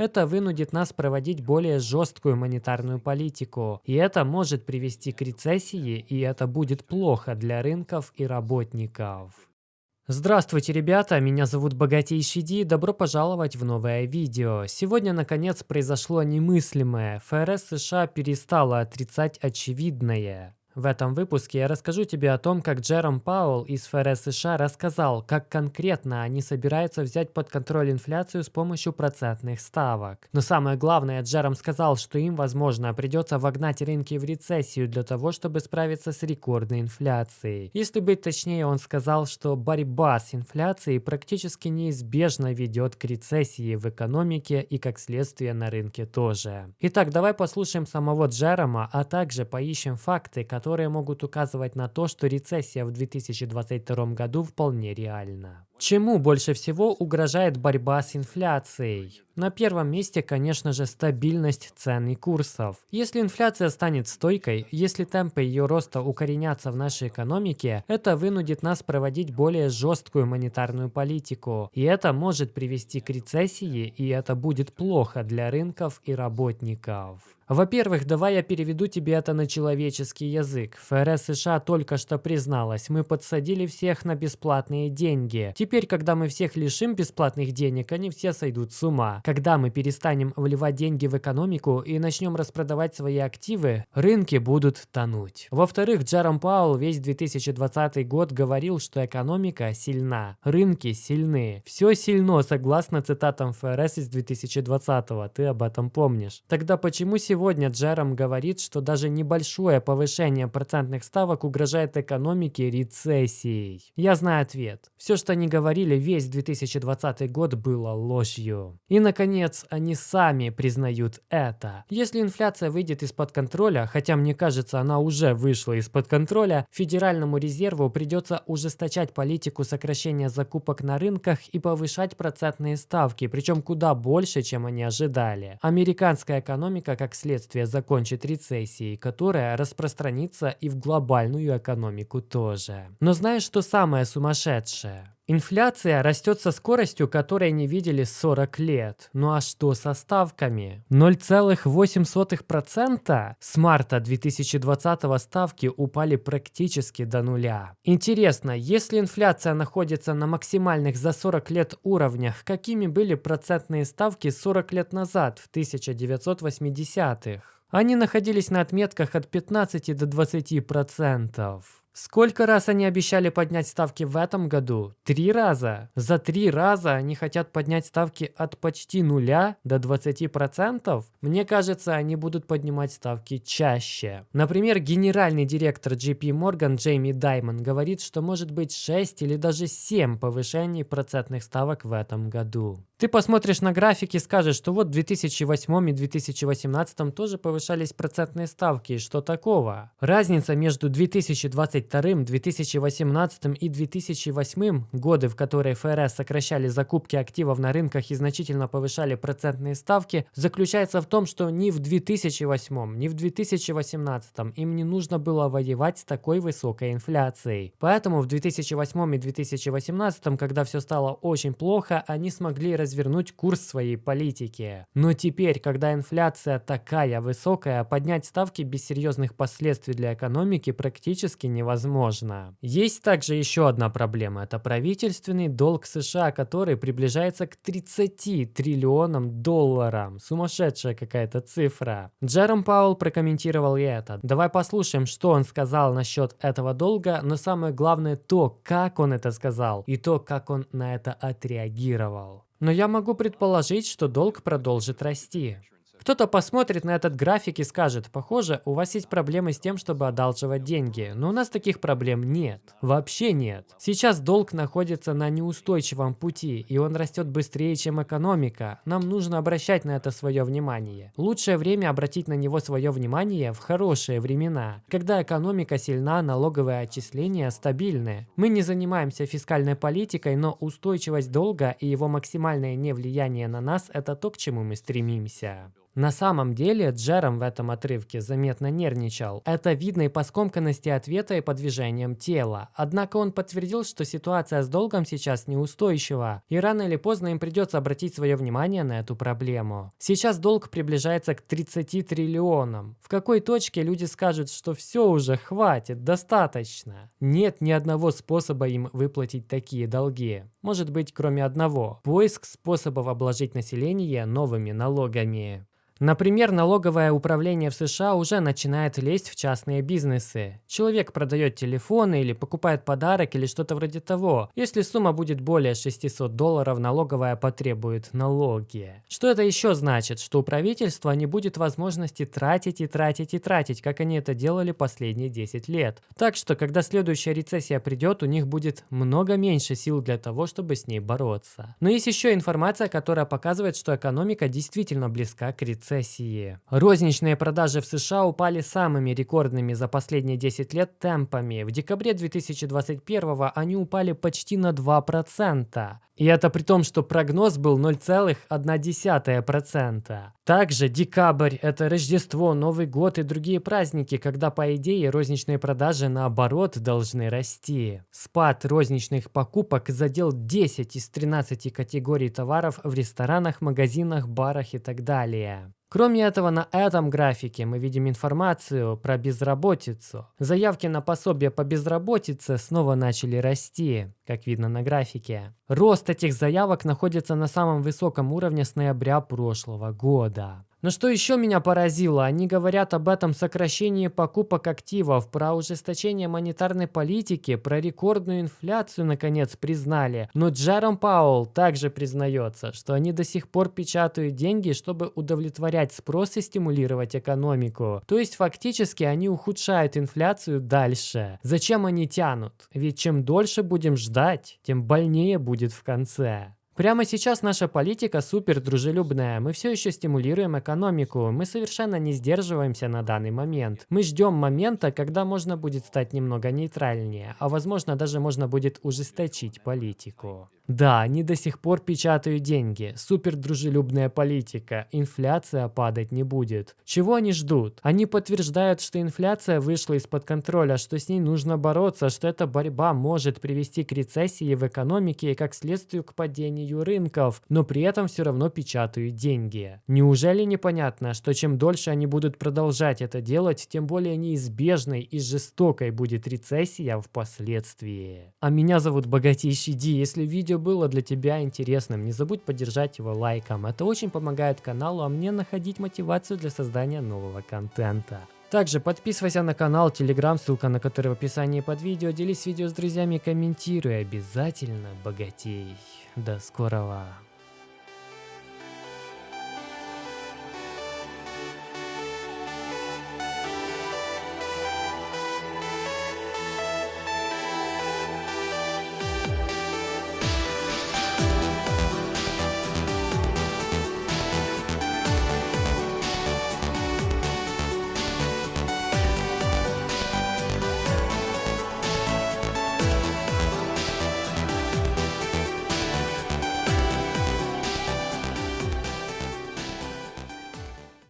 Это вынудит нас проводить более жесткую монетарную политику. И это может привести к рецессии, и это будет плохо для рынков и работников. Здравствуйте, ребята, меня зовут Богатейший Ди, добро пожаловать в новое видео. Сегодня, наконец, произошло немыслимое. ФРС США перестала отрицать очевидное. В этом выпуске я расскажу тебе о том, как Джером Пауэлл из ФРС США рассказал, как конкретно они собираются взять под контроль инфляцию с помощью процентных ставок. Но самое главное, Джером сказал, что им, возможно, придется вогнать рынки в рецессию для того, чтобы справиться с рекордной инфляцией. Если быть точнее, он сказал, что борьба с инфляцией практически неизбежно ведет к рецессии в экономике и, как следствие, на рынке тоже. Итак, давай послушаем самого Джерома, а также поищем факты, которые которые могут указывать на то, что рецессия в 2022 году вполне реальна. Чему больше всего угрожает борьба с инфляцией? На первом месте, конечно же, стабильность цен и курсов. Если инфляция станет стойкой, если темпы ее роста укоренятся в нашей экономике, это вынудит нас проводить более жесткую монетарную политику. И это может привести к рецессии, и это будет плохо для рынков и работников. Во-первых, давай я переведу тебе это на человеческий язык. ФРС США только что призналась, мы подсадили всех на бесплатные деньги. Когда мы всех лишим бесплатных денег, они все сойдут с ума. Когда мы перестанем вливать деньги в экономику и начнем распродавать свои активы, рынки будут тонуть. Во-вторых, Джером Пауэлл весь 2020 год говорил, что экономика сильна, рынки сильны. Все сильно, согласно цитатам ФРС из 2020 ты об этом помнишь. Тогда почему сегодня Джером говорит, что даже небольшое повышение процентных ставок угрожает экономике рецессией. Я знаю ответ. Все, что они говорили весь 2020 год, было ложью. И, наконец, они сами признают это. Если инфляция выйдет из-под контроля, хотя мне кажется, она уже вышла из-под контроля, Федеральному резерву придется ужесточать политику сокращения закупок на рынках и повышать процентные ставки, причем куда больше, чем они ожидали. Американская экономика, как следствие, закончит рецессией, которая распространится и в глобальную экономику тоже. Но знаешь, что самое сумасшедшее? Инфляция растет со скоростью, которой не видели 40 лет. Ну а что со ставками? 0,8% с марта 2020 ставки упали практически до нуля. Интересно, если инфляция находится на максимальных за 40 лет уровнях, какими были процентные ставки 40 лет назад, в 1980-х? Они находились на отметках от 15 до 20%. Сколько раз они обещали поднять ставки в этом году? Три раза. За три раза они хотят поднять ставки от почти нуля до 20%? Мне кажется, они будут поднимать ставки чаще. Например, генеральный директор JP Morgan Джейми Даймон говорит, что может быть 6 или даже 7 повышений процентных ставок в этом году. Ты посмотришь на графики и скажешь, что вот в 2008 и 2018 тоже повышались процентные ставки. Что такого? Разница между 2022, 2018 и 2008 годы, в которые ФРС сокращали закупки активов на рынках и значительно повышали процентные ставки, заключается в том, что ни в 2008, ни в 2018 им не нужно было воевать с такой высокой инфляцией. Поэтому в 2008 и 2018, когда все стало очень плохо, они смогли развернуть курс своей политики. Но теперь, когда инфляция такая высокая, поднять ставки без серьезных последствий для экономики практически невозможно. Есть также еще одна проблема. Это правительственный долг США, который приближается к 30 триллионам долларов. Сумасшедшая какая-то цифра. Джером Паул прокомментировал и это. Давай послушаем, что он сказал насчет этого долга, но самое главное то, как он это сказал и то, как он на это отреагировал. Но я могу предположить, что долг продолжит расти. Кто-то посмотрит на этот график и скажет, похоже, у вас есть проблемы с тем, чтобы одалживать деньги, но у нас таких проблем нет. Вообще нет. Сейчас долг находится на неустойчивом пути, и он растет быстрее, чем экономика. Нам нужно обращать на это свое внимание. Лучшее время обратить на него свое внимание в хорошие времена, когда экономика сильна, налоговые отчисления стабильны. Мы не занимаемся фискальной политикой, но устойчивость долга и его максимальное невлияние на нас – это то, к чему мы стремимся. На самом деле, Джером в этом отрывке заметно нервничал. Это видно и по скомканности ответа, и по движениям тела. Однако он подтвердил, что ситуация с долгом сейчас неустойчива, и рано или поздно им придется обратить свое внимание на эту проблему. Сейчас долг приближается к 30 триллионам. В какой точке люди скажут, что все уже хватит, достаточно? Нет ни одного способа им выплатить такие долги. Может быть, кроме одного – поиск способов обложить население новыми налогами. Например, налоговое управление в США уже начинает лезть в частные бизнесы. Человек продает телефоны или покупает подарок или что-то вроде того. Если сумма будет более 600 долларов, налоговая потребует налоги. Что это еще значит? Что у правительства не будет возможности тратить и тратить и тратить, как они это делали последние 10 лет. Так что, когда следующая рецессия придет, у них будет много меньше сил для того, чтобы с ней бороться. Но есть еще информация, которая показывает, что экономика действительно близка к рецессии рецессии. Розничные продажи в США упали самыми рекордными за последние 10 лет темпами. В декабре 2021 они упали почти на 2%. И это при том, что прогноз был 0,1%. Также декабрь – это Рождество, Новый год и другие праздники, когда, по идее, розничные продажи наоборот должны расти. Спад розничных покупок задел 10 из 13 категорий товаров в ресторанах, магазинах, барах и так далее. Кроме этого, на этом графике мы видим информацию про безработицу. Заявки на пособие по безработице снова начали расти, как видно на графике. Рост этих заявок находится на самом высоком уровне с ноября прошлого года. Но что еще меня поразило, они говорят об этом сокращении покупок активов, про ужесточение монетарной политики, про рекордную инфляцию наконец признали. Но Джером Пауэлл также признается, что они до сих пор печатают деньги, чтобы удовлетворять спрос и стимулировать экономику. То есть фактически они ухудшают инфляцию дальше. Зачем они тянут? Ведь чем дольше будем ждать, тем больнее будет в конце. Прямо сейчас наша политика супер дружелюбная. Мы все еще стимулируем экономику. Мы совершенно не сдерживаемся на данный момент. Мы ждем момента, когда можно будет стать немного нейтральнее, а возможно даже можно будет ужесточить политику. Да, они до сих пор печатают деньги. Супер дружелюбная политика. Инфляция падать не будет. Чего они ждут? Они подтверждают, что инфляция вышла из-под контроля, что с ней нужно бороться, что эта борьба может привести к рецессии в экономике и как следствию к падению рынков, но при этом все равно печатают деньги. Неужели непонятно, что чем дольше они будут продолжать это делать, тем более неизбежной и жестокой будет рецессия впоследствии? А меня зовут Богатейший Ди. Если видео было для тебя интересным, не забудь поддержать его лайком. Это очень помогает каналу, а мне находить мотивацию для создания нового контента. Также подписывайся на канал, телеграм, ссылка на который в описании под видео. Делись видео с друзьями, комментируй. Обязательно богатей. До скорого.